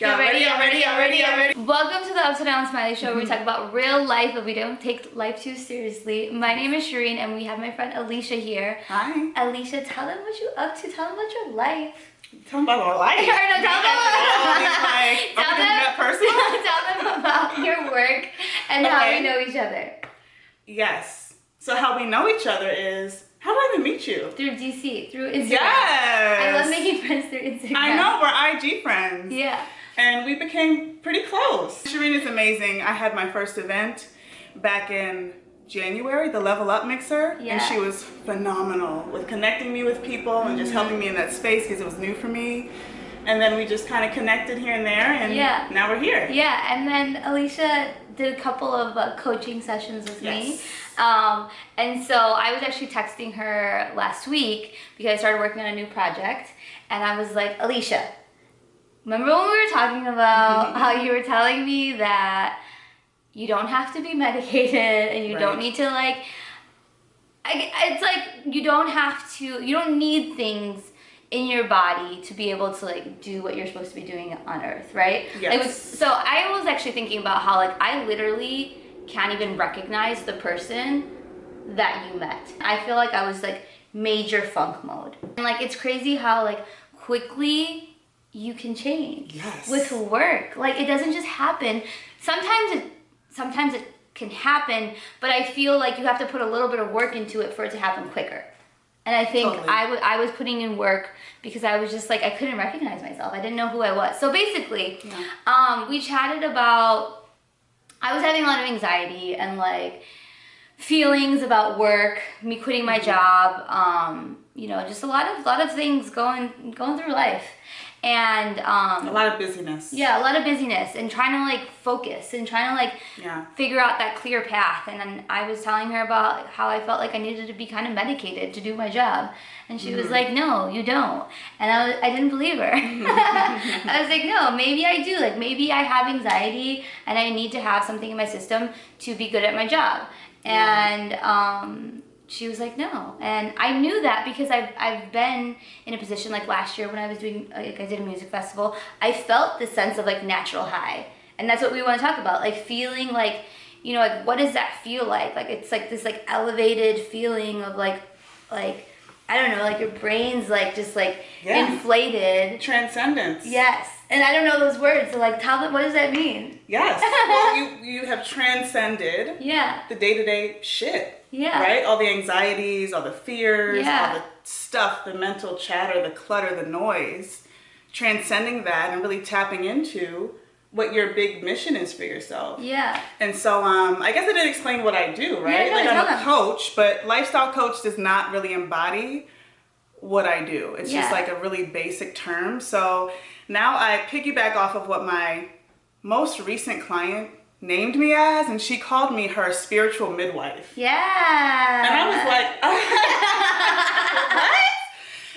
Y'all ready? Y'all ready? Y'all ready? Y'all ready? Welcome to the Upside Down Smiley Show where we mm-hmm. talk about real life but we don't take life too seriously. My name is Shireen and we have my friend Alicia here. Hi. Alicia, tell them what you're up to. Tell them about your life. Tell them about our life. Or no, tell them, like, tell, are we doing them, personal? tell them about your work and how we know each other. Yes. So how we know each other is, how did I even meet you? Through DC, through Instagram. Yes. I love making friends through Instagram. I know, we're IG friends. Yeah. And we became pretty close. Shireen is amazing. I had my first event back in January, the Level Up Mixer. Yeah. And she was phenomenal with connecting me with people and just helping me in that space because it was new for me. And then we just kind of connected here and there and Yeah. now we're here. Yeah, and then Alicia did a couple of uh, coaching sessions with me. Um, and so I was actually texting her last week because I started working on a new project. And I was like, Alicia, remember when we were talking about how you were telling me that you don't have to be medicated and you don't need to like I, it's like you don't have to you don't need things in your body to be able to like do what you're supposed to be doing on earth right? Yes. Like, so i was actually thinking about how like i literally can't even recognize the person that you met. I feel like i was like major funk mode. And like it's crazy how like quickly you can change Yes. with work. Like it doesn't just happen. Sometimes it sometimes it can happen but i feel like you have to put a little bit of work into it for it to happen quicker and i think Totally. I I was putting in work because i was just like i couldn't recognize myself i didn't know who i was so basically Yeah. um, we chatted about i was having a lot of anxiety and like feelings about work me quitting my job um, you know just a lot of lot of things going going through life and um, A lot of busyness. yeah, a lot of busyness and trying to like focus and trying to like Yeah. figure out that clear path. And then I was telling her about how I felt like I needed to be kind of medicated to do my job. And she was like, no, you don't. And I, was, I didn't believe her. I was like, no, maybe I do. Like maybe I have anxiety and I need to have something in my system to be good at my job. And um, she was like, no. And I knew that because I've, I've been in a position like last year when I was doing, like I did a music festival, I felt this sense of like natural high. And that's what we want to talk about. Like feeling like, you know, like what does that feel like? Like it's like this like elevated feeling of like, like, I don't know, like your brain's like just like Yeah. inflated. Transcendence. Yes. And I don't know those words. So like tell them, what does that mean? Yes. well, you, you have transcended Yeah. the day-to-day shit. Yeah. Right? All the anxieties, all the fears, Yeah. all the stuff, the mental chatter, the clutter, the noise. Transcending that and really tapping into what your big mission is for yourself. Yeah. And so um, I guess I didn't explain what I do, right? Yeah, no, like I'm a them. coach, but lifestyle coach does not really embody what I do. It's just like a really basic term. So now I piggyback off of what my most recent client named me as, and she called me her spiritual midwife. Yeah. And I was like, what?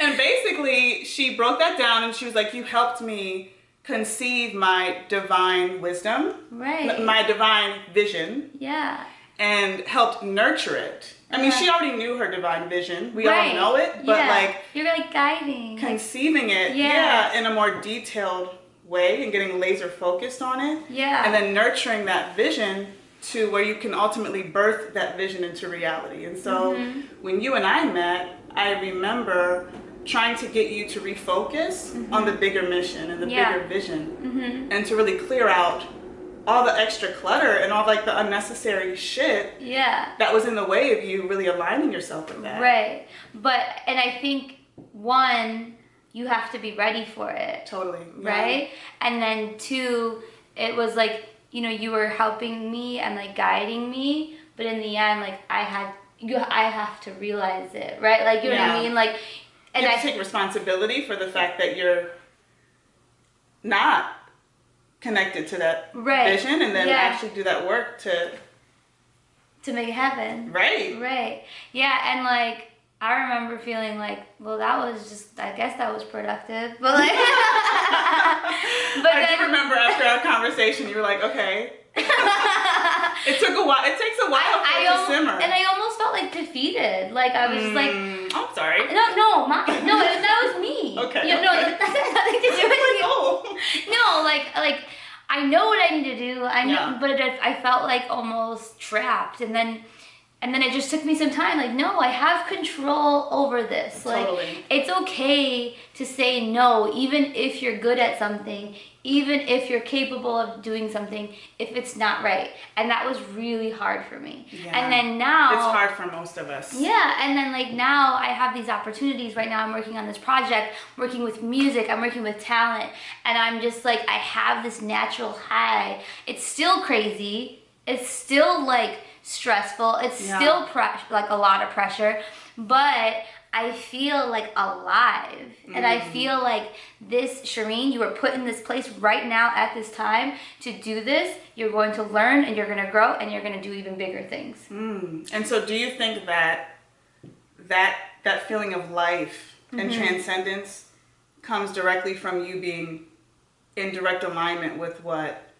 And basically, she broke that down and she was like, you helped me conceive my divine wisdom, Right. my divine vision, yeah. and helped nurture it. I mean, Yeah. she already knew her divine vision. We right. all know it, but yeah. like you're like guiding. Like, conceiving it, Yes. yeah, in a more detailed way and getting laser focused on it. Yeah. And then nurturing that vision to where you can ultimately birth that vision into reality. And so Mm-hmm. when you and I met, I remember trying to get you to refocus on the bigger mission and the Mm-hmm. Yeah. bigger vision mm-hmm. and to really clear out all the extra clutter and all like the unnecessary shit Yeah. that was in the way of you really aligning yourself with that. Right. But and I think one, you have to be ready for it. Totally. yeah. Right? And then two, it was like, you know, you were helping me and like guiding me, but in the end, like I had you I have to realize it, right? Like you know what I mean? Like and you I take responsibility for the fact that you're not connected to that Right. vision and then Yeah. actually do that work to to make it happen. right Right. Yeah, and like I remember feeling like, well, that was just, I guess that was productive, but like, but i then, do remember after our conversation you were like okay a while it takes a while for I, it to simmer. and I almost felt like defeated. Like I was just like, Mm, I'm sorry. no, no, my, no, that was me. Okay, You know, okay. that has nothing to do with Like, you. oh. No, like, like I know what I need to do. I know, Yeah. but it, I felt like almost trapped, and then, and then it just took me some time. Like, no, I have control over this. Like, Totally. it's okay to say no, even if you're good at something, even if you're capable of doing something, if it's not right. And that was really hard for me. Yeah. And then now It's hard for most of us. yeah, and then like now I have these opportunities. Right now I'm working on this project, working with music, I'm working with talent, and I'm just like I have this natural high. It's still crazy. It's still like stressful. It's Yeah. still like a lot of pressure, but I feel like alive. And I feel like this, Shireen, you were put in this place right now at this time to do this. You're going to learn and you're going to grow and you're going to do even bigger things. Mm. And so, do you think that that that feeling of life and Mm-hmm. transcendence comes directly from you being in direct alignment with what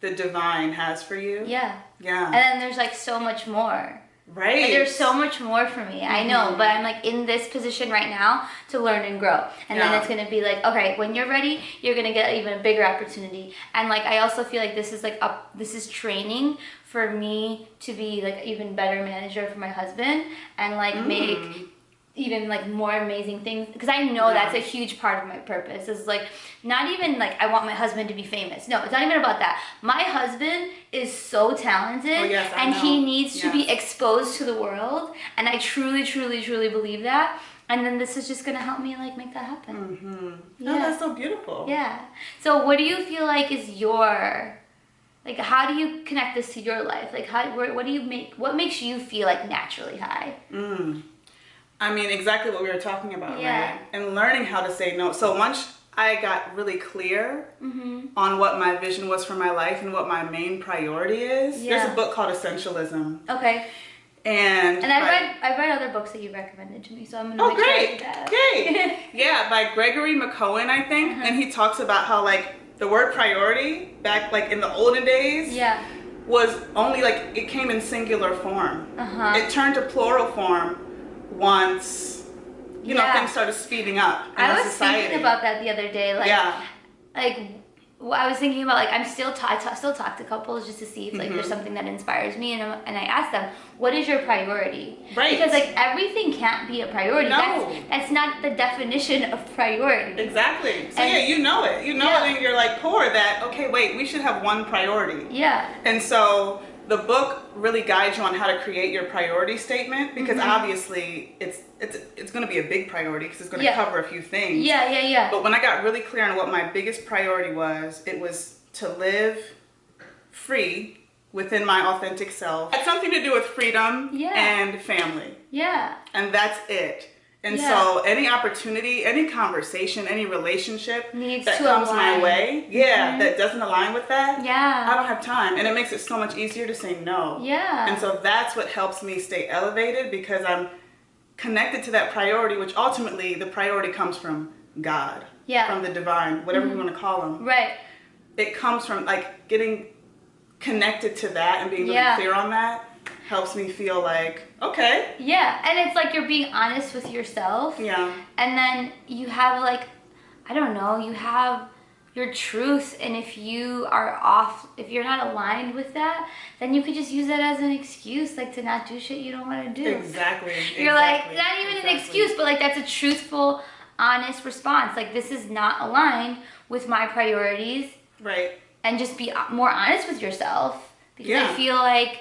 the divine has for you? Yeah. Yeah. And then there's like so much more. Right. Like, there's so much more for me. I know, Mhm. but I'm like in this position right now to learn and grow. And Yeah. then it's gonna be like, okay, when you're ready, you're gonna get even a bigger opportunity. And like I also feel like this is like up this is training for me to be like even better manager for my husband and like make Mm. Even like more amazing things because I know Yeah. that's a huge part of my purpose is like not even like I want my husband to be famous. No, it's not even about that. My husband is so talented Oh, yes, and he needs to be exposed to the world and I truly truly truly believe that. And then this is just going to help me like make that happen. Mm-hmm. Yeah. Oh, that's so beautiful. Yeah. So what do you feel like is your like how do you connect this to your life? Like how what do you make what makes you feel like naturally high? Mm. I mean, exactly what we were talking about, Yeah. right? And learning how to say no. So once I got really clear Mhm. on what my vision was for my life and what my main priority is, there's a book called Essentialism. Okay. And, And I read I read other books that you recommended to me, so I'm gonna Oh, make sure I great! that. Great! yeah, by Gregory McKeown, I think. Uh-huh. And he talks about how, like, the word priority back, like, in the olden days yeah. was only, like, it came in singular form. Uh huh. It turned to plural form once, you know, things started speeding up in I was society. thinking about that the other day. Like, yeah. like I was thinking about like I'm still ta- I still talk to couples just to see if like Mm-hmm. there's something that inspires me, and I'm, and I ask them, what is your priority? Right. Because like everything can't be a priority. No. That's that's not the definition of priority. Exactly. So And- yeah, you know it. You know Yeah. it in your like poor that okay, wait, we should have one priority. Yeah. And so the book really guides you on how to create your priority statement because Mhm. obviously it's it's it's going to be a big priority because it's going to Yeah. cover a few things. Yeah. Yeah. Yeah. But when I got really clear on what my biggest priority was, it was to live free within my authentic self. It had something to do with freedom Yeah. and family. Yeah. And that's it. And Yeah. so any opportunity, any conversation, any relationship Needs that comes my way, yeah, Mhm. that doesn't align with that, yeah, I don't have time. And it makes it so much easier to say no. Yeah. And so that's what helps me stay elevated because I'm connected to that priority, which ultimately the priority comes from God, Yeah. from the divine, whatever Mhm. you want to call him. Right. It comes from like getting connected to that and being really Yeah. clear on that helps me feel like, okay, Yeah. And it's like you're being honest with yourself. yeah, and then you have like i don't know you have your truth and if you are off if you're not aligned with that then you could just use that as an excuse like to not do shit you don't want to do exactly. you're like not even an excuse but like that's a truthful honest response like this is not aligned with my priorities Right. and just be uh, more honest with yourself because Yeah. I feel like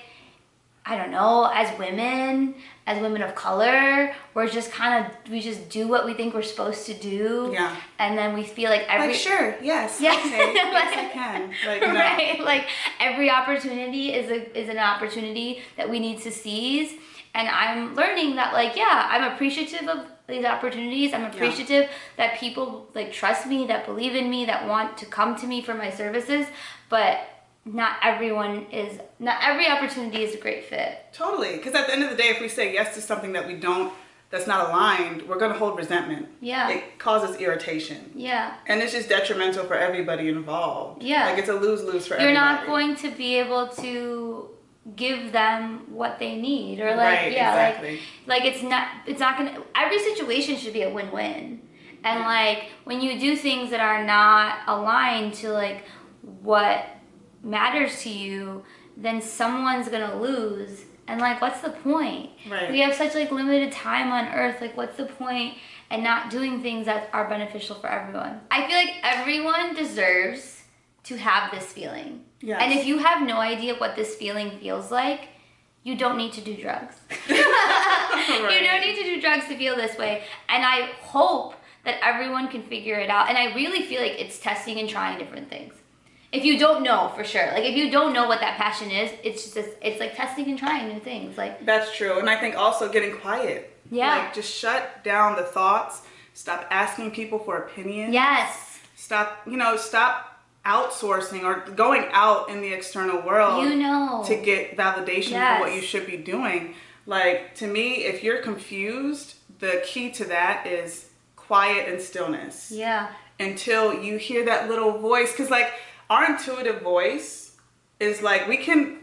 I don't know, as women, as women of color, we're just kind of we just do what we think we're supposed to do, Yeah. and then we feel like every Like sure, yes, Yeah. okay, yes I can. Like no. right, like every opportunity is a is an opportunity that we need to seize, and I'm learning that like yeah, I'm appreciative of these opportunities. I'm appreciative that people like trust me, that believe in me, that want to come to me for my services, but not everyone is not every opportunity is a great fit. Totally, because at the end of the day, if we say yes to something that we don't, that's not aligned, we're gonna hold resentment. Yeah. It causes irritation, Yeah. and it's just detrimental for everybody involved. Yeah. Like it's a lose lose for everybody. You're everybody. not going to be able to give them what they need or like Right, yeah exactly. like like it's not it's not gonna every situation should be a win-win and like when you do things that are not aligned to like what matters to you then someone's gonna lose. And like what's the point? Right. we have such like limited time on earth. Like what's the point? and not doing things that are beneficial for everyone? I feel like everyone deserves to have this feeling. Yes. and if you have no idea what this feeling feels like you don't need to do drugs. You don't need to do drugs to feel this way. And i hope that everyone can figure it out. And i really feel like it's testing and trying different things if you don't know for sure like if you don't know what that passion is it's just it's like testing and trying new things like That's true. And I think also getting quiet. Yeah. Like just shut down the thoughts. Stop asking people for opinions. yes Stop, you know, stop outsourcing or going out in the external world you know to get validation Yes. for what you should be doing. Like to me, if you're confused, the key to that is quiet and stillness yeah until you hear that little voice because like our intuitive voice is like we can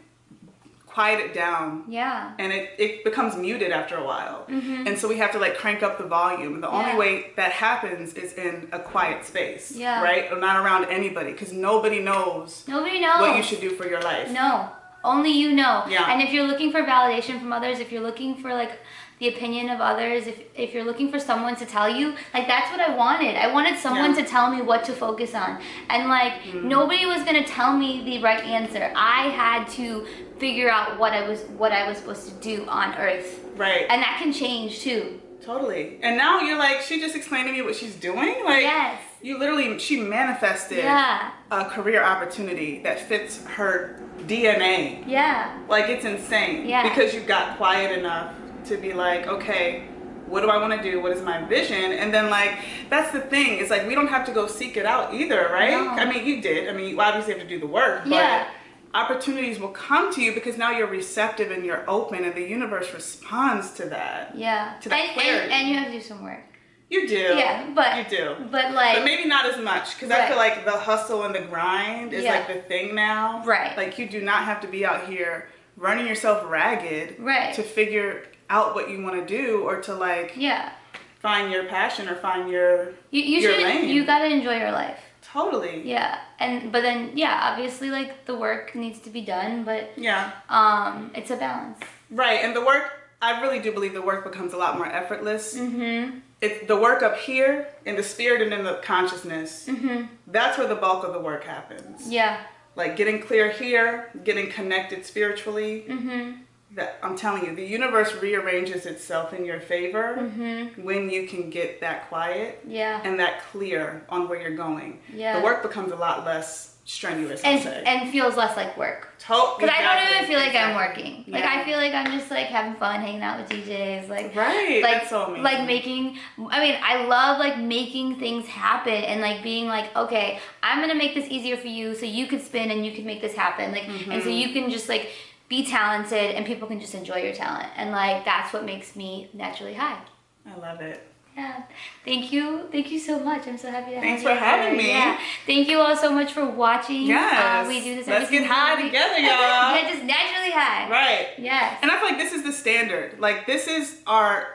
quiet it down yeah and it, it becomes muted after a while mm-hmm. and so we have to like crank up the volume and the. Yeah. only way that happens is in a quiet space Yeah. right or not around anybody because nobody knows nobody knows what you should do for your life No, only you know. Yeah. And if you're looking for validation from others, if you're looking for like the opinion of others, if if you're looking for someone to tell you, like that's what I wanted. I wanted someone Yeah. to tell me what to focus on. And like Mm-hmm. nobody was going to tell me the right answer. I had to figure out what I was what I was supposed to do on earth. right And that can change too. totally and now you're like she just explained to me what she's doing like Yes. you literally she manifested Yeah. a career opportunity that fits her dna Yeah. Like it's insane. Yeah. Because you got quiet enough to be like, okay, what do I want to do? What is my vision? And then like that's the thing. It's like we don't have to go seek it out either, right? No. I mean, you did. I mean, you obviously have to do the work, but Yeah. opportunities will come to you because now you're receptive and you're open and the universe responds to that. Yeah. To that and, and, clarity. and you have to do some work. You do. Yeah, but you do. But like But maybe not as much because I feel like the hustle and the grind is Yeah. like the thing now. Right. Like you do not have to be out here running yourself ragged Right. to figure out what you want to do or to like yeah. find your passion or find your You, you your should lane. you gotta enjoy your life. totally. Yeah. And but then yeah, obviously like the work needs to be done, but Yeah. um it's a balance. Right. And the work I really do believe the work becomes a lot more effortless. Mm-hmm. It's the work up here in the spirit and in the consciousness. Mm-hmm. That's where the bulk of the work happens. Yeah. Like getting clear here, getting connected spiritually, Mm-hmm. That I'm telling you, the universe rearranges itself in your favor Mm-hmm. when you can get that quiet Yeah. and that clear on where you're going. Yeah. The work becomes a lot less strenuous, And and feels less like work. Because I don't even feel like I'm exactly. working. Like I feel like I'm just like having fun, hanging out with DJs, like Right, like that's so amazing. like making. I mean, I love like making things happen and like being like, okay, I'm gonna make this easier for you, so you could spin and you can make this happen. Like, and Mm-hmm. so you can just like be talented and people can just enjoy your talent, and like that's what makes me naturally high. I love it. Yeah. Thank you. Thank you so much. I'm so happy to Thanks have you for having me. Yeah. Thank you all so much for watching. Yes. Uh, we do this Let's get high week. together, y'all. yeah, just naturally high. Right. Yes. And I feel like this is the standard. Like this is our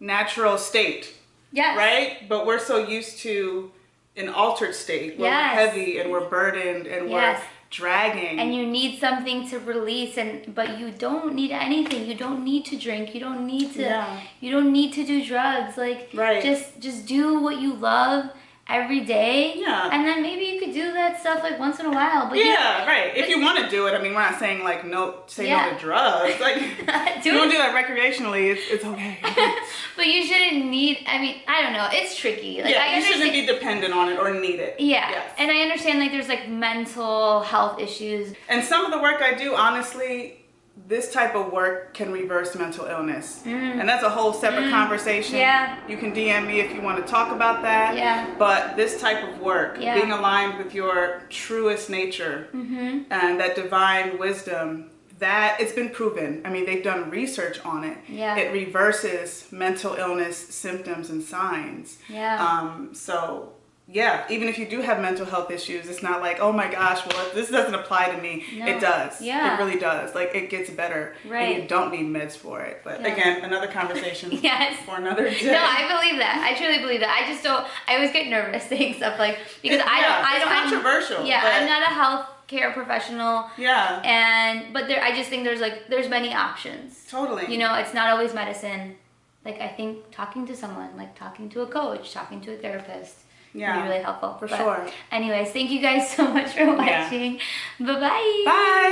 natural state, Yes. right? But we're so used to an altered state where Yes. we're heavy and we're burdened and Yes. we're dragging. And you need something to release and but you don't need anything. You don't need to drink. You don't need to Yeah. you don't need to do drugs. Like Right. just just do what you love every day. Yeah. And then maybe you could do that stuff like once in a while. But you- yeah, right. If you want to do it, I mean, we're not saying like no, say Yeah. no to drugs. Like, Do you it. do that recreationally, it's, it's okay. but you shouldn't need I mean, I don't know. It's tricky. Like yeah, you shouldn't be dependent on it or need it. Yeah. Yes. And I understand like there's like mental health issues. And some of the work I do, honestly, this type of work can reverse mental illness. And that's a whole separate conversation. Mm. Yeah. You can DM me if you want to talk about that. Yeah. But this type of work, Yeah. being aligned with your truest nature Mm-hmm. and that divine wisdom, that it's been proven. I mean, they've done research on it. Yeah. It reverses mental illness symptoms and signs. Yeah. Um, so yeah, even if you do have mental health issues, it's not like, oh my gosh, well, this doesn't apply to me. No. It does. Yeah. It really does. Like, it gets better. Right. And you don't need meds for it. But Yeah. again, another conversation Yes. for another day. No, I believe that. I truly believe that. I just don't. I always get nervous saying stuff like because I don't. I it's don't. I'm- controversial, yeah, but- I'm not a health care professional, yeah, and but there. I just think there's like there's many options. totally. You know, it's not always medicine. Like I think talking to someone, like talking to a coach, talking to a therapist, Yeah, really helpful. for But sure. Anyways, thank you guys so much for watching. Bye bye. Bye.